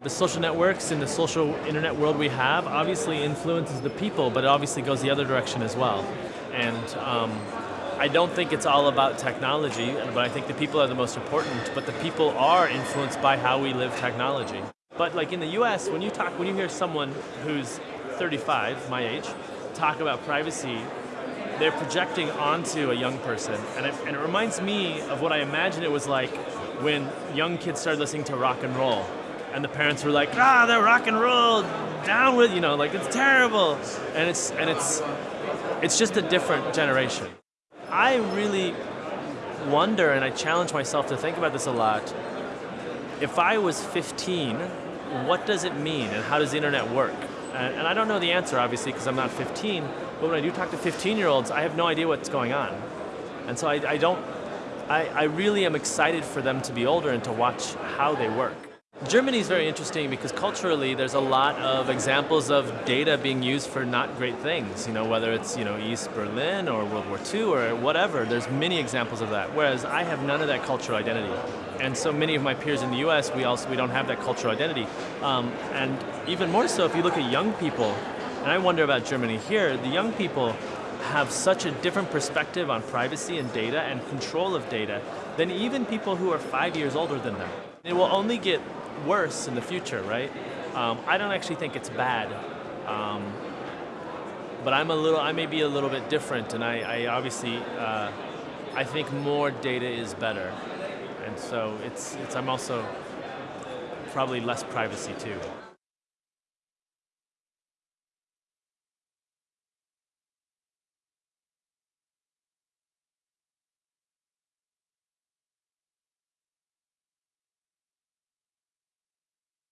The social networks and the social internet world we have obviously influences the people, but it obviously goes the other direction as well. And um, I don't think it's all about technology, but I think the people are the most important, but the people are influenced by how we live technology. But like in the US, when you talk, when you hear someone who's 35, my age, talk about privacy, they're projecting onto a young person. And it, and it reminds me of what I imagine it was like when young kids started listening to rock and roll and the parents were like, ah, they're rock and roll, down with, you know, like it's terrible. And it's, and it's, it's just a different generation. I really wonder, and I challenge myself to think about this a lot, if I was 15, what does it mean and how does the internet work? And, and I don't know the answer, obviously, because I'm not 15, but when I do talk to 15-year-olds, I have no idea what's going on. And so I, I don't, I, I really am excited for them to be older and to watch how they work. Germany is very interesting because culturally there's a lot of examples of data being used for not great things, you know, whether it's you know, East Berlin or World War II or whatever, there's many examples of that, whereas I have none of that cultural identity. And so many of my peers in the US, we also we don't have that cultural identity. Um, and even more so if you look at young people, and I wonder about Germany here, the young people have such a different perspective on privacy and data and control of data than even people who are five years older than them. It will only get worse in the future, right? Um, I don't actually think it's bad. Um, but I'm a little, I may be a little bit different and I, I obviously, uh, I think more data is better. And so it's, it's, I'm also probably less privacy too.